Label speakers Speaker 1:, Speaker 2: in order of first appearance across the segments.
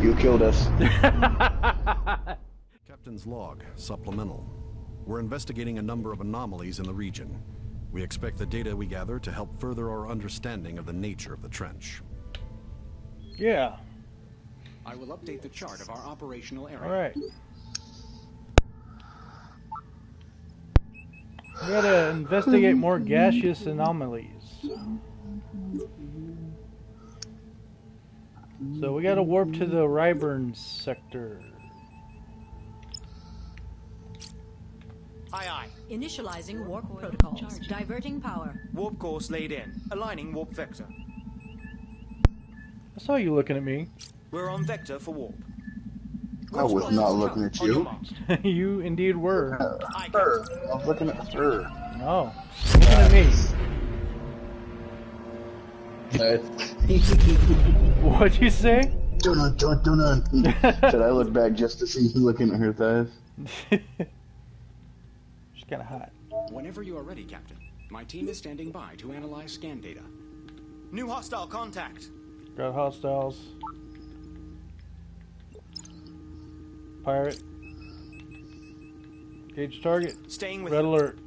Speaker 1: You killed us.
Speaker 2: Captain's log, supplemental. We're investigating a number of anomalies in the region. We expect the data we gather to help further our understanding of the nature of the trench.
Speaker 3: Yeah.
Speaker 4: I will update the chart of our operational area.
Speaker 3: All right. We gotta investigate more gaseous anomalies. So we gotta warp to the Ryburn sector.
Speaker 5: Aye aye.
Speaker 6: Initializing warp protocols. Diverting power.
Speaker 5: Warp course laid in. Aligning warp vector.
Speaker 3: I saw you looking at me.
Speaker 5: We're on vector for warp.
Speaker 1: I was not looking at you.
Speaker 3: you indeed were.
Speaker 5: Uh, aye,
Speaker 1: Her. I was looking at her.
Speaker 3: No. Looking at me. What'd you say?
Speaker 1: Dun dun dun dun. Said I look back just to see you looking at her thighs.
Speaker 3: She's kinda hot.
Speaker 4: Whenever you are ready, Captain, my team is standing by to analyze scan data.
Speaker 5: New hostile contact.
Speaker 3: Got hostiles. Pirate. Gauge target.
Speaker 5: Staying with
Speaker 3: Red
Speaker 5: you.
Speaker 3: alert.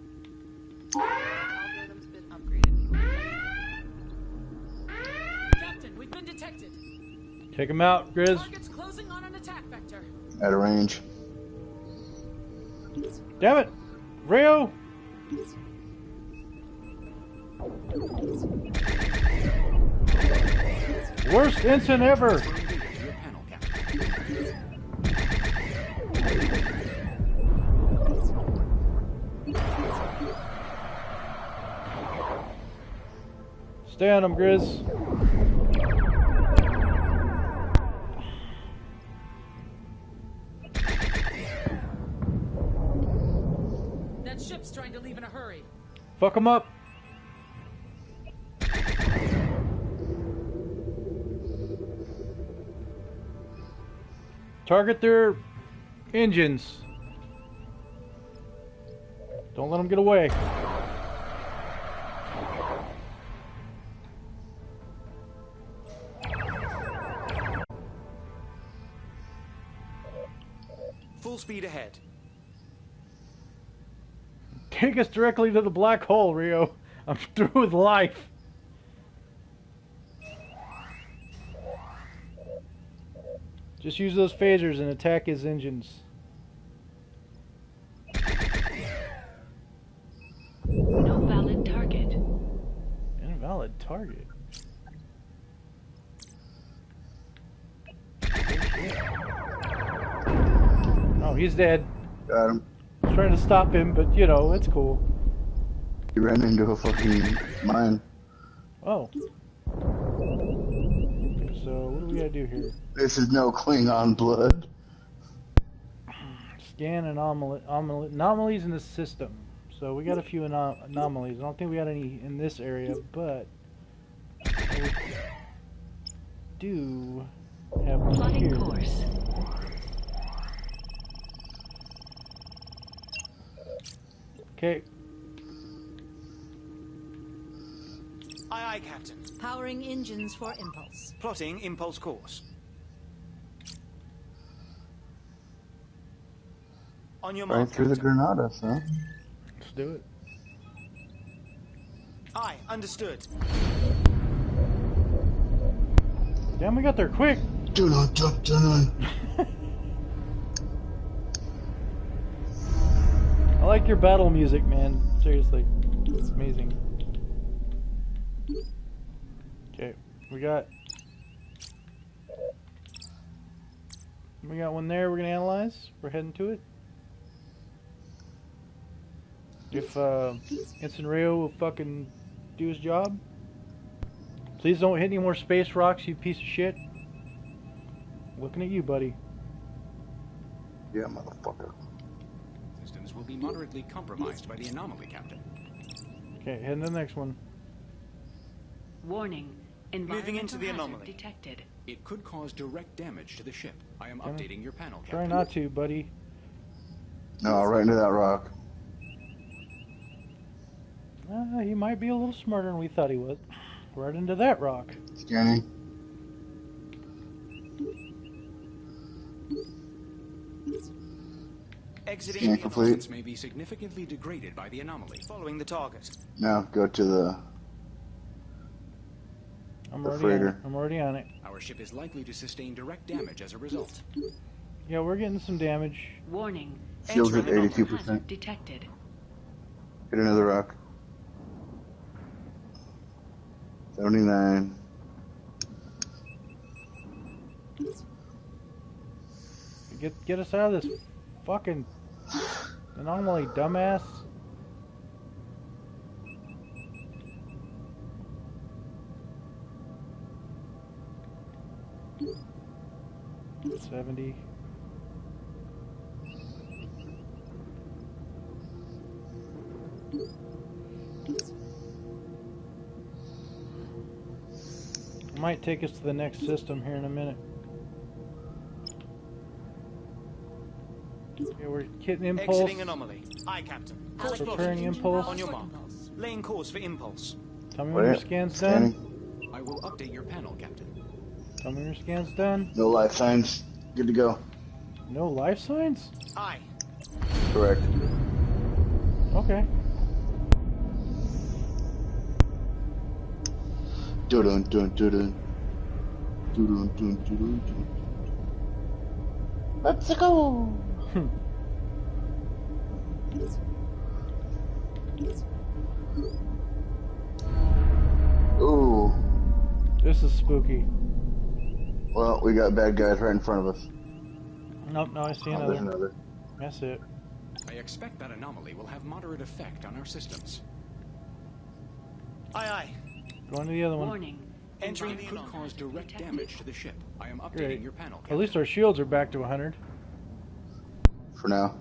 Speaker 3: Take him out, Grizz.
Speaker 7: Closing on an attack vector.
Speaker 1: At a range.
Speaker 3: Damn it! Rio! Worst instant ever!
Speaker 4: Confirm data to your panel, Captain.
Speaker 3: Stay on him, Grizz. Fuck him up. Target their engines. Don't let them get away.
Speaker 5: Full speed ahead.
Speaker 3: Take us directly to the black hole, Rio. I'm through with life. Just use those phasers and attack his engines.
Speaker 8: No valid target.
Speaker 3: Invalid target. Oh, he's dead.
Speaker 1: Got him.
Speaker 3: I was trying to stop him, but you know, it's cool.
Speaker 1: He ran into a fucking mine.
Speaker 3: Oh. So, what do we gotta do here?
Speaker 1: This is no Klingon blood.
Speaker 3: Scan anomaly, anomaly, anomalies in the system. So, we got a few anom- anomalies. I don't think we got any in this area, but. We do have one
Speaker 8: Plotting
Speaker 3: here.
Speaker 8: course.
Speaker 3: Okay,
Speaker 5: Aye aye, Captain.
Speaker 6: Powering engines for impulse.
Speaker 5: Plotting impulse course. On your
Speaker 1: Right
Speaker 5: mark,
Speaker 1: through the
Speaker 5: Captain.
Speaker 1: Granadas, huh?
Speaker 3: let's do it.
Speaker 5: Aye, understood.
Speaker 3: Damn, we got there quick.
Speaker 1: Do not dun dun.
Speaker 3: I like your battle music, man. Seriously, it's amazing. Okay, we got we got one there. We're gonna analyze. We're heading to it. If uh, Ensign Rio will fucking do his job, please don't hit any more space rocks, you piece of shit. Looking at you, buddy.
Speaker 1: Yeah, motherfucker.
Speaker 4: Systems will be moderately compromised by the anomaly, Captain.
Speaker 3: Okay, heading to the next one.
Speaker 8: Warning.
Speaker 5: Moving into the anomaly.
Speaker 8: detected.
Speaker 4: It could cause direct damage to the ship. I am
Speaker 3: Try-
Speaker 4: updating your panel, Captain.
Speaker 3: Try
Speaker 4: Captain.
Speaker 3: not to, buddy.
Speaker 1: No, right into that rock.
Speaker 3: Uh, he might be a little smarter than we thought he was. Right into that rock.
Speaker 1: Scanning.
Speaker 5: Exiting
Speaker 1: Scan
Speaker 5: the
Speaker 1: complete.
Speaker 4: May be significantly degraded by the anomaly.
Speaker 5: Following the target.
Speaker 1: Now go to the.
Speaker 3: I'm
Speaker 1: The
Speaker 3: already on it. I'm already on it.
Speaker 4: Our ship is likely to sustain direct damage as a result.
Speaker 3: Yeah, we're getting some damage.
Speaker 8: Warning.
Speaker 1: Shields at 82%.
Speaker 8: detected.
Speaker 1: Hit another rock. Seventy-nine.
Speaker 3: Get get us out of this fucking anomaly, dumbass. Seventy. Might take us to the next system here in a minute. We're hitting impulse.
Speaker 5: Exiting anomaly. Aye, Captain. Full
Speaker 6: Allocating.
Speaker 3: Preparing impulse.
Speaker 5: On your
Speaker 6: for
Speaker 5: mark. Laying course for impulse.
Speaker 3: Tell me when your scan's done.
Speaker 4: I will update your panel, Captain.
Speaker 3: Tell me when your scan's done.
Speaker 1: No life signs. Good to go.
Speaker 3: No life signs?
Speaker 5: Aye.
Speaker 1: Correct.
Speaker 3: Okay.
Speaker 1: Dun dun dun dun dun. Dun dun dun dun dun. Let's go. Ooh.
Speaker 3: This is spooky.
Speaker 1: Well, we got bad guys right in front of us.
Speaker 3: Nope, no, I see
Speaker 1: Oh, there's
Speaker 3: another.
Speaker 1: another.
Speaker 3: That's it.
Speaker 4: I expect that anomaly will have moderate effect on our systems.
Speaker 5: Aye, aye.
Speaker 3: Going to the other one.
Speaker 8: Warning.
Speaker 5: Entering the
Speaker 4: could cause direct damage to the ship. I am updating
Speaker 3: Great.
Speaker 4: your panel,
Speaker 3: At least our shields are back to 100.
Speaker 1: For now.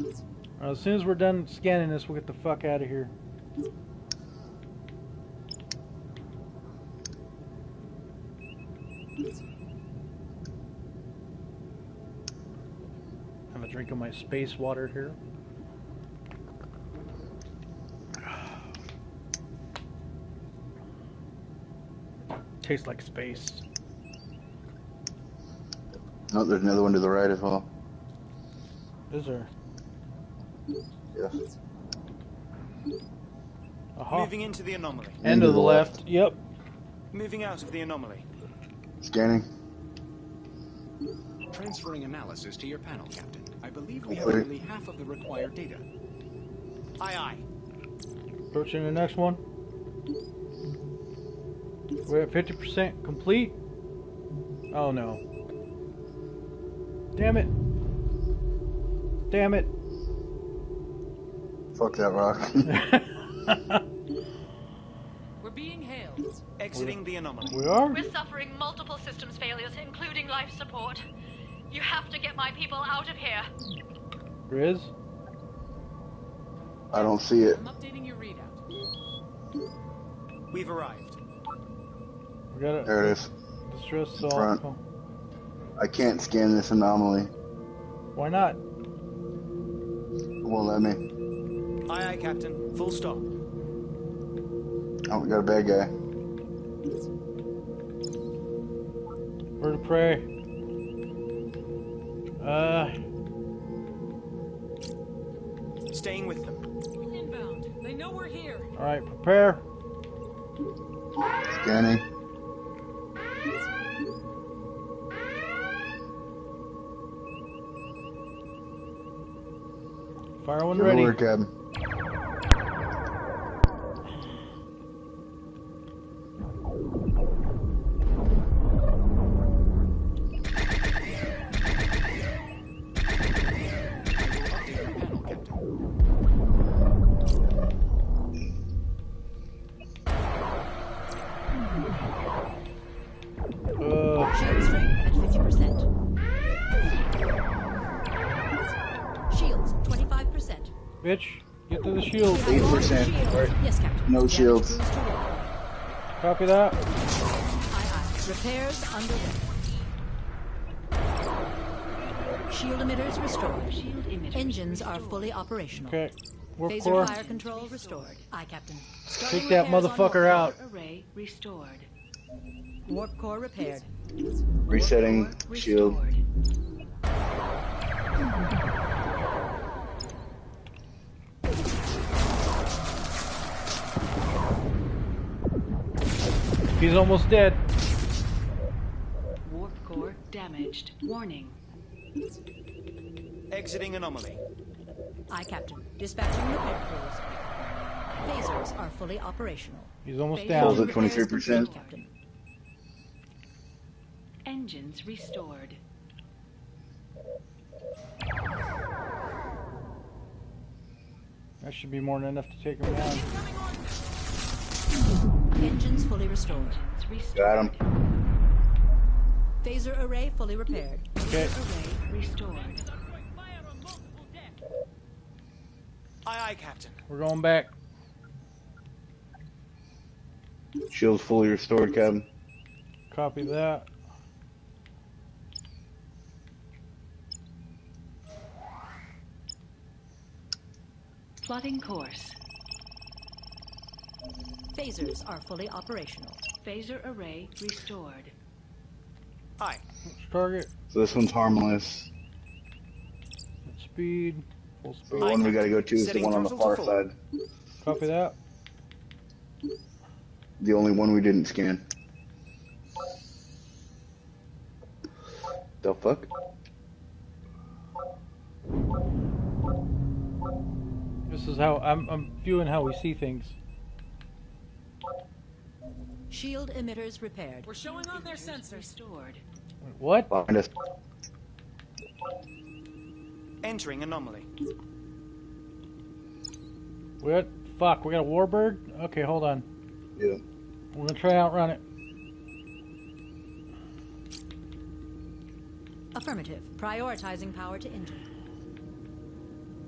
Speaker 3: Uh, as soon as we're done scanning this, we'll get the fuck out of here. Have a drink of my space water here. Tastes like space.
Speaker 1: Oh, there's another one to the right as well.
Speaker 3: Is there?
Speaker 1: Yes.
Speaker 3: Aha.
Speaker 5: Moving into the anomaly.
Speaker 3: End of the left. Yep.
Speaker 5: Moving out of the anomaly.
Speaker 1: Scanning.
Speaker 4: Transferring analysis to your panel, Captain. I believe we have
Speaker 1: Wait.
Speaker 4: nearly half of the required data.
Speaker 5: Aye, aye.
Speaker 3: Approaching the next one. We're at 50% complete. Oh no. Damn it. Damn it.
Speaker 1: Fuck that rock.
Speaker 7: We're being hailed.
Speaker 5: Exiting the anomaly.
Speaker 3: we are?
Speaker 9: We're suffering multiple systems failures, including life support. You have to get my people out of here.
Speaker 3: Riz?
Speaker 1: I don't see it.
Speaker 7: I'm updating your readout.
Speaker 5: We've arrived.
Speaker 3: We got
Speaker 1: it.
Speaker 3: There
Speaker 1: it is.
Speaker 3: distress assault.
Speaker 1: Front.
Speaker 3: Oh,
Speaker 1: I can't scan this anomaly.
Speaker 3: Why not?
Speaker 1: It won't let me.
Speaker 5: Aye, aye, Captain. Full stop.
Speaker 1: Oh, we got a bad guy.
Speaker 3: Bird of prey. Uh,
Speaker 5: Staying with them.
Speaker 7: Inbound. They know we're here.
Speaker 3: alright, prepare.
Speaker 1: Scanning.
Speaker 3: Fire one
Speaker 1: Good
Speaker 3: ready.
Speaker 1: work, Captain. No shields.
Speaker 6: boost to roll.
Speaker 3: Copy that.
Speaker 6: Aye, aye. Repairs underway. Shield emitters restored.
Speaker 8: Shield emitter.
Speaker 6: Engines are fully operational.
Speaker 3: Okay. Warp
Speaker 6: Phaser
Speaker 3: core.
Speaker 6: fire control restored. Aye, Captain.
Speaker 3: Take that motherfucker out.
Speaker 8: Array restored.
Speaker 6: Warp core repaired.
Speaker 1: Resetting
Speaker 8: Core
Speaker 1: shield.
Speaker 8: restored.
Speaker 3: He's almost dead.
Speaker 8: Warp core damaged. Warning.
Speaker 5: Exiting anomaly.
Speaker 6: Aye, Captain. Dispatching repair crews. Phasers are fully operational.
Speaker 3: He's almost
Speaker 6: Phasers
Speaker 3: down.
Speaker 1: Pulls at 23%.
Speaker 6: Captain.
Speaker 8: Engines restored.
Speaker 3: That should be more than enough to take him down.
Speaker 6: Engines fully restored.
Speaker 8: Engines restored.
Speaker 1: Got him.
Speaker 6: Phaser array fully repaired.
Speaker 3: Okay.
Speaker 8: Array restored.
Speaker 5: Aye, aye, Captain.
Speaker 3: We're going back.
Speaker 1: Shield's fully restored, Captain.
Speaker 3: Copy that.
Speaker 8: Plotting course.
Speaker 6: Phasers are fully operational.
Speaker 8: Phaser array restored.
Speaker 5: Aye.
Speaker 3: Target.
Speaker 1: So this one's harmless.
Speaker 3: Speed. Full speed.
Speaker 1: The one we gotta go to is the one on the far side.
Speaker 3: Copy that.
Speaker 1: The only one we didn't scan. The fuck?
Speaker 3: This is how I'm, I'm viewing how we see things.
Speaker 6: Shield emitters repaired.
Speaker 7: We're showing on their sensors.
Speaker 8: Restored.
Speaker 3: Wait, What?
Speaker 1: Find us.
Speaker 5: Entering anomaly.
Speaker 3: What? Fuck, we got a warbird? Okay, hold on.
Speaker 1: Yeah.
Speaker 3: We're gonna try and outrun it.
Speaker 6: Affirmative. Prioritizing power to engine.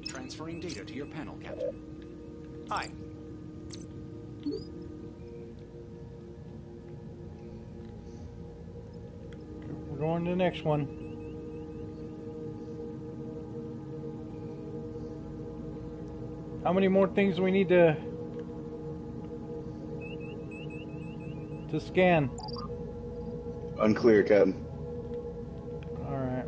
Speaker 4: Transferring data to your panel, Captain.
Speaker 5: Aye.
Speaker 3: Going to the next one. How many more things do we need to to scan?
Speaker 1: Unclear, Captain.
Speaker 3: All right.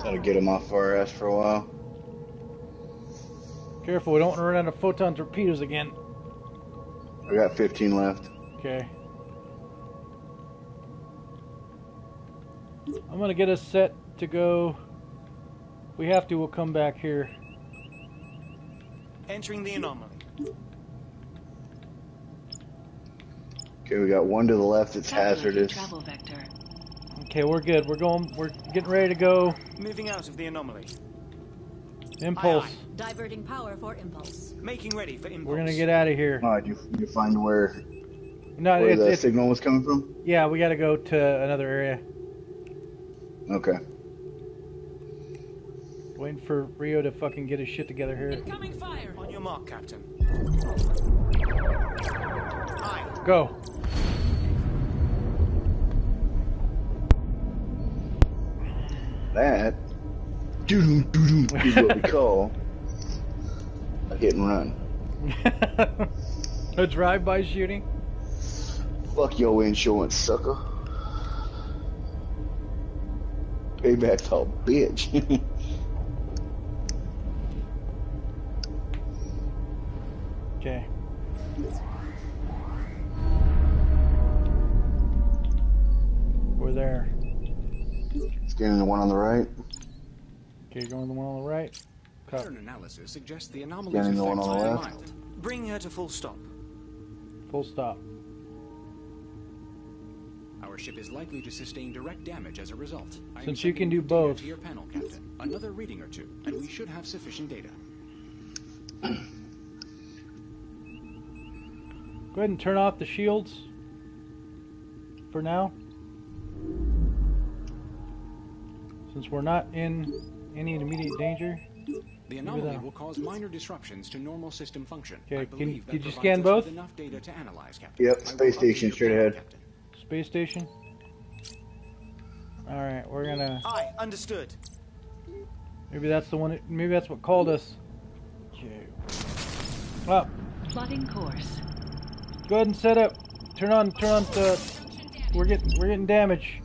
Speaker 1: Try to get him off our ass for a while.
Speaker 3: Careful, we don't want to run out of photon torpedoes again.
Speaker 1: I got 15 left.
Speaker 3: Okay. I'm gonna get us set to go. We have to, we'll come back here.
Speaker 5: Entering the anomaly.
Speaker 1: Okay, we got one to the left. It's hazardous.
Speaker 8: Travel vector.
Speaker 3: Okay, we're good. We're going. We're getting ready to go.
Speaker 5: Moving out of the anomaly.
Speaker 3: Impulse.
Speaker 5: Aye,
Speaker 6: Diverting power for impulse.
Speaker 5: Making ready for impulse.
Speaker 3: We're gonna get out of here.
Speaker 1: All right, you, you find where
Speaker 3: No,
Speaker 1: where
Speaker 3: it's,
Speaker 1: the
Speaker 3: it's
Speaker 1: signal was coming from?
Speaker 3: yeah. We got to go to another area.
Speaker 1: Okay.
Speaker 3: Waiting for Rio to fucking get his shit together here.
Speaker 7: Incoming fire.
Speaker 5: On your mark, Captain. Aye.
Speaker 3: Go.
Speaker 1: That doo doo doo is what we call a hit and run.
Speaker 3: a drive-by shooting.
Speaker 1: Fuck your insurance, sucker. Payback's all bitch.
Speaker 3: Okay. We're there.
Speaker 1: Scanning the one on the right.
Speaker 3: Okay, going the one on the right. Cut.
Speaker 4: Pattern analysis suggests the anomaly's
Speaker 1: Scanning the one on the left.
Speaker 4: mild.
Speaker 5: Bring her to full stop.
Speaker 3: Full stop.
Speaker 4: Our ship is likely to sustain direct damage as a result. I
Speaker 3: Since you can do both.
Speaker 4: To your panel, Captain. Another reading or two, and we should have sufficient data.
Speaker 3: Go ahead and turn off the shields. For now. Since we're not in any immediate danger.
Speaker 4: The anomaly will cause minor disruptions to normal system function.
Speaker 3: Okay,
Speaker 4: I
Speaker 3: can- did you scan both?
Speaker 4: Enough data to analyze, Captain.
Speaker 1: Yep, space station straight ahead.
Speaker 4: Captain.
Speaker 3: Space station. Alright, we're gonna
Speaker 5: I Understood.
Speaker 3: maybe that's the one maybe that's what called us. Okay. Up.
Speaker 8: Plotting course.
Speaker 3: Go ahead and set up turn on, turn on the. We're getting, we're getting damage.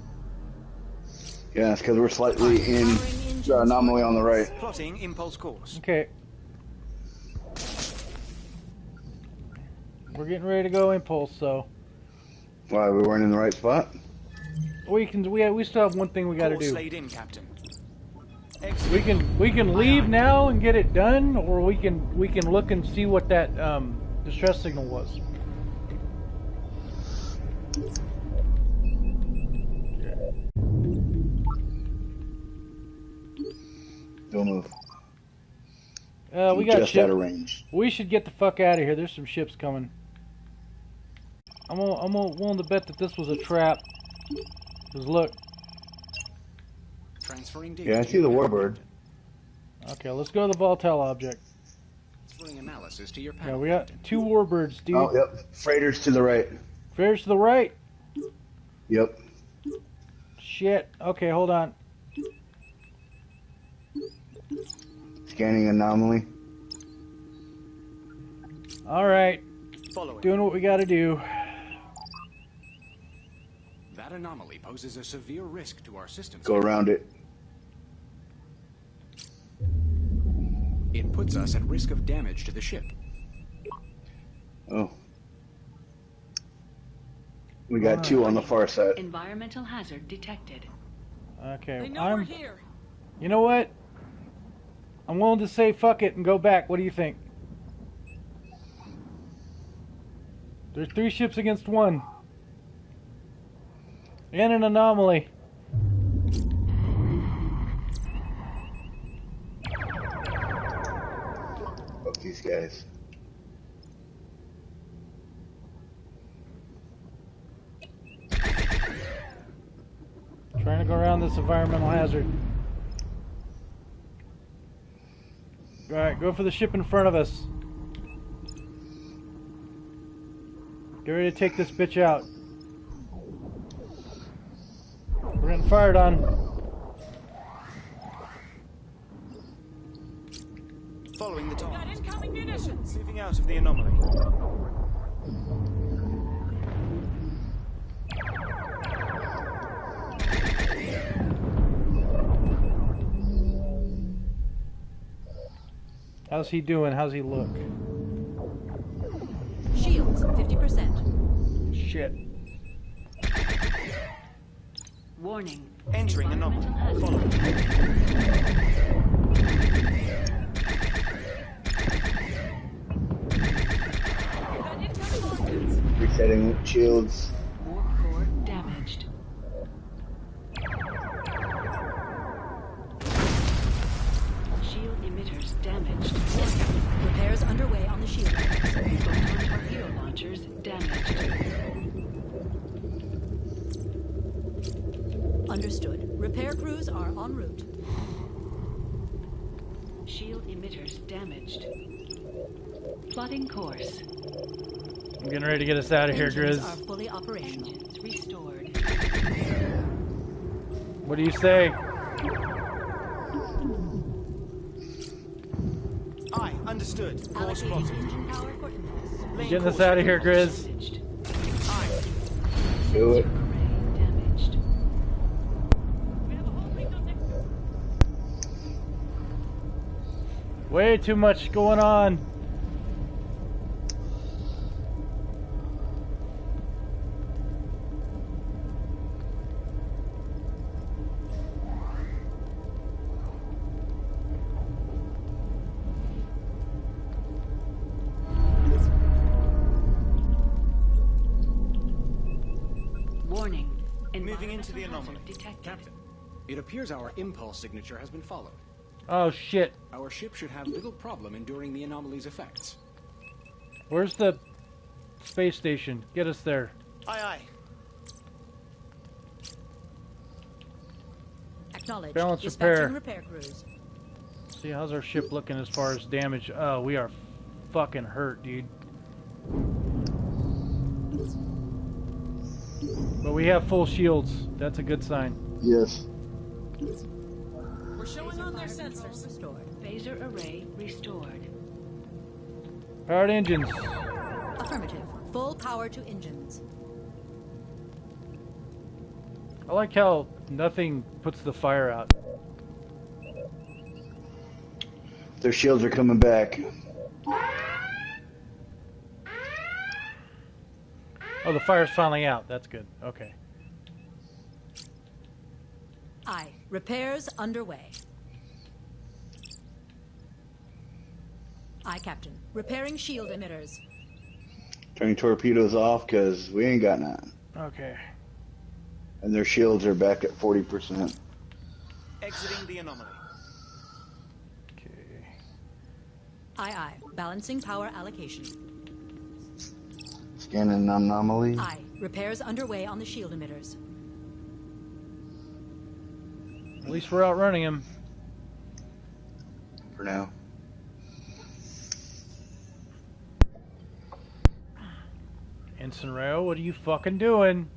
Speaker 1: Yeah, it's because we're slightly in the anomaly on the right.
Speaker 5: Plotting impulse course.
Speaker 3: Okay. We're getting ready to go impulse, so
Speaker 1: Why, we weren't in the right spot?
Speaker 3: we can. We we still have one thing we got to
Speaker 5: Course
Speaker 3: do.
Speaker 5: laid in, Captain.
Speaker 3: We can we can leave now and get it done, or we can we can look and see what that um, distress signal was.
Speaker 1: Don't move.
Speaker 3: Uh, we got
Speaker 1: just
Speaker 3: ship.
Speaker 1: out of range.
Speaker 3: We should get the fuck out of here. There's some ships coming. I'm gonna, I'm gonna, willing to bet that this was a trap. Cause look.
Speaker 4: Transferring data.
Speaker 1: Yeah, I see the warbird.
Speaker 3: Okay, let's go to the volatile object.
Speaker 4: Transferring analysis to your
Speaker 3: Yeah, we got two warbirds, dude.
Speaker 1: Oh, yep. Freighters to the right.
Speaker 3: Freighters to the right.
Speaker 1: Yep.
Speaker 3: Shit. Okay, hold on.
Speaker 1: Scanning anomaly.
Speaker 3: All right, doing what we got to do.
Speaker 4: That anomaly poses a severe risk to our systems.
Speaker 1: Go around it.
Speaker 4: It puts us at risk of damage to the ship.
Speaker 1: Oh. We got two on the far side.
Speaker 8: Environmental hazard detected.
Speaker 3: Okay,
Speaker 7: They know we're
Speaker 3: I'm.
Speaker 7: here.
Speaker 3: You know what? I'm willing to say fuck it and go back. What do you think? There's three ships against one. And an anomaly.
Speaker 1: Fuck these guys.
Speaker 3: Trying to go around this environmental hazard. Alright, go for the ship in front of us. Get ready to take this bitch out. We're getting fired on.
Speaker 5: Following the
Speaker 7: Got
Speaker 5: target.
Speaker 7: incoming munitions.
Speaker 5: Moving out of the anomaly.
Speaker 3: How's he doing? How's he look?
Speaker 6: Shields, 50%.
Speaker 3: Shit.
Speaker 8: Warning.
Speaker 5: Entering anomaly.
Speaker 8: Environmental hazard.
Speaker 5: Following.
Speaker 7: Got incoming.
Speaker 1: Resetting shields.
Speaker 3: I'm ready to get us out of here,
Speaker 6: Engines
Speaker 3: Grizz.
Speaker 6: are fully operational.
Speaker 8: Engines restored.
Speaker 3: What do you say?
Speaker 5: Aye, understood. Course
Speaker 6: Allocating
Speaker 5: plotted.
Speaker 6: engine power for impulse.
Speaker 5: Lane
Speaker 3: Getting us out of here,
Speaker 5: impulse.
Speaker 3: Grizz.
Speaker 1: Do it.
Speaker 8: Array damaged.
Speaker 7: We have a whole fleet on deck.
Speaker 3: Way too much going on.
Speaker 4: Captain, it appears our impulse signature has been followed.
Speaker 3: Oh shit.
Speaker 4: Our ship should have little problem enduring the anomaly's effects.
Speaker 3: Where's the space station? Get us there.
Speaker 5: Aye, aye.
Speaker 6: Acknowledged.
Speaker 3: Balance repair.
Speaker 6: repair crews.
Speaker 3: See, how's our ship looking as far as damage? Oh, we are fucking hurt, dude. But we have full shields. That's a good sign.
Speaker 1: Yes.
Speaker 7: We're showing on their sensors.
Speaker 6: Restored.
Speaker 8: Phaser array restored.
Speaker 3: Powered engines.
Speaker 6: Affirmative. Full power to engines.
Speaker 3: I like how nothing puts the fire out.
Speaker 1: Their shields are coming back.
Speaker 3: Oh, the fire's finally out. That's good. Okay.
Speaker 6: Repairs underway. Aye, Captain. Repairing shield emitters.
Speaker 1: Turning torpedoes off because we ain't got none.
Speaker 3: Okay.
Speaker 1: And their shields are back at 40%.
Speaker 5: Exiting the anomaly.
Speaker 3: Okay.
Speaker 6: Aye, aye. Balancing power allocation.
Speaker 1: Scanning anomaly.
Speaker 6: Aye. Repairs underway on the shield emitters.
Speaker 3: At least we're outrunning him.
Speaker 1: For now.
Speaker 3: Ensign Rayo, what are you fucking doing?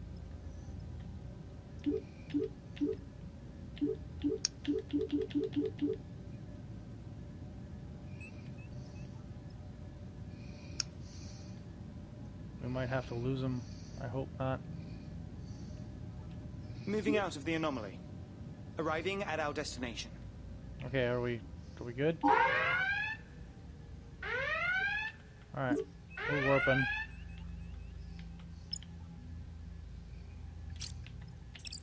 Speaker 3: We might have to lose him. I hope not.
Speaker 5: Moving out of the anomaly. Arriving at our destination.
Speaker 3: Okay, are we are we good? Alright. We're warping.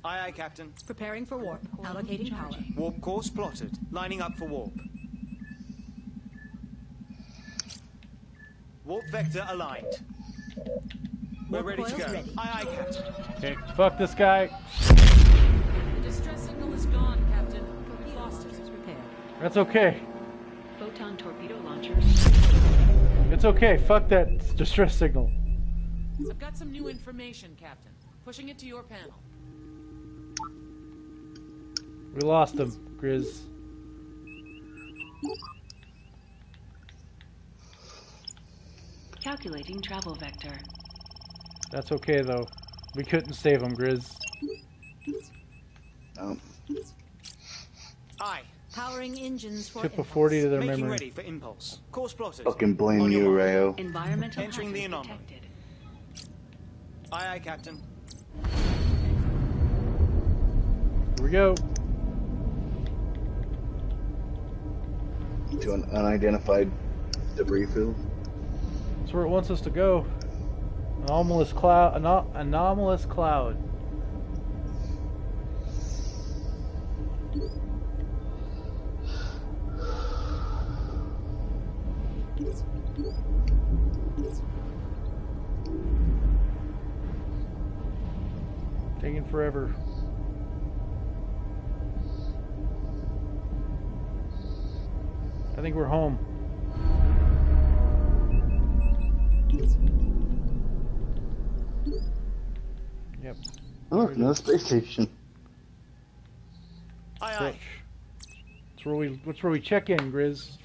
Speaker 5: Aye, aye, Captain.
Speaker 6: Preparing for warp. Allocating power.
Speaker 5: Warp course plotted. Lining up for warp. Warp vector aligned. We're
Speaker 6: Warp
Speaker 5: ready to go.
Speaker 6: ready.
Speaker 5: Aye, aye, Captain.
Speaker 3: Okay, fuck this guy. That's okay.
Speaker 8: Photon torpedo launchers.
Speaker 3: It's okay. Fuck that distress signal.
Speaker 7: I've got some new information, Captain. Pushing it to your panel.
Speaker 3: We lost him, Grizz.
Speaker 8: Calculating travel vector.
Speaker 3: That's okay though. We couldn't save him, Grizz.
Speaker 1: Um,
Speaker 5: Aye.
Speaker 6: Powering engines for
Speaker 3: Tip a 40 to their
Speaker 5: Making
Speaker 3: memory.
Speaker 5: ready for impulse. Course plotted.
Speaker 1: fucking blame
Speaker 5: On
Speaker 1: you. Rayo.
Speaker 8: Environmental
Speaker 5: Entering the anomaly.
Speaker 8: detected.
Speaker 5: Aye, aye, Captain.
Speaker 3: Here we go.
Speaker 1: To an unidentified debris field.
Speaker 3: That's where it wants us to go. Anomalous cloud. Ano- anomalous cloud. Forever. I think we're home. Yep.
Speaker 1: Oh, look, another space station.
Speaker 5: Aye, aye.
Speaker 3: That's where we. That's where we check in, Grizz.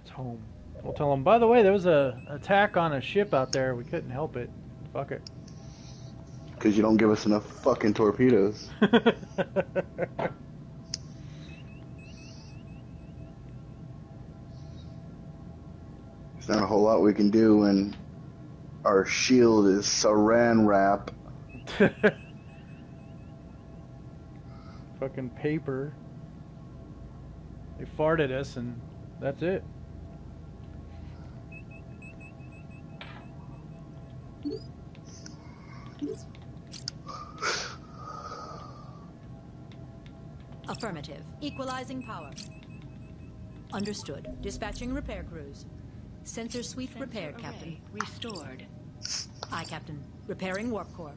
Speaker 3: It's home. We'll tell them. By the way, there was a attack on a ship out there. We couldn't help it. Fuck it.
Speaker 1: Because you don't give us enough fucking torpedoes. There's not a whole lot we can do when our shield is saran wrap.
Speaker 3: Fucking paper. They farted us, and that's it.
Speaker 6: Affirmative. Equalizing power. Understood. Dispatching repair crews. Sensor suite
Speaker 8: Sensor
Speaker 6: repaired,
Speaker 8: array
Speaker 6: Captain.
Speaker 8: Restored.
Speaker 6: Aye, Captain. Repairing warp core.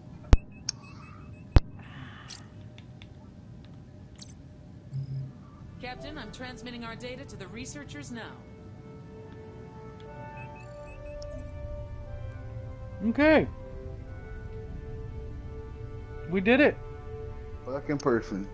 Speaker 7: Captain, I'm transmitting our data to the researchers now.
Speaker 3: Okay. We did it.
Speaker 1: Fucking person.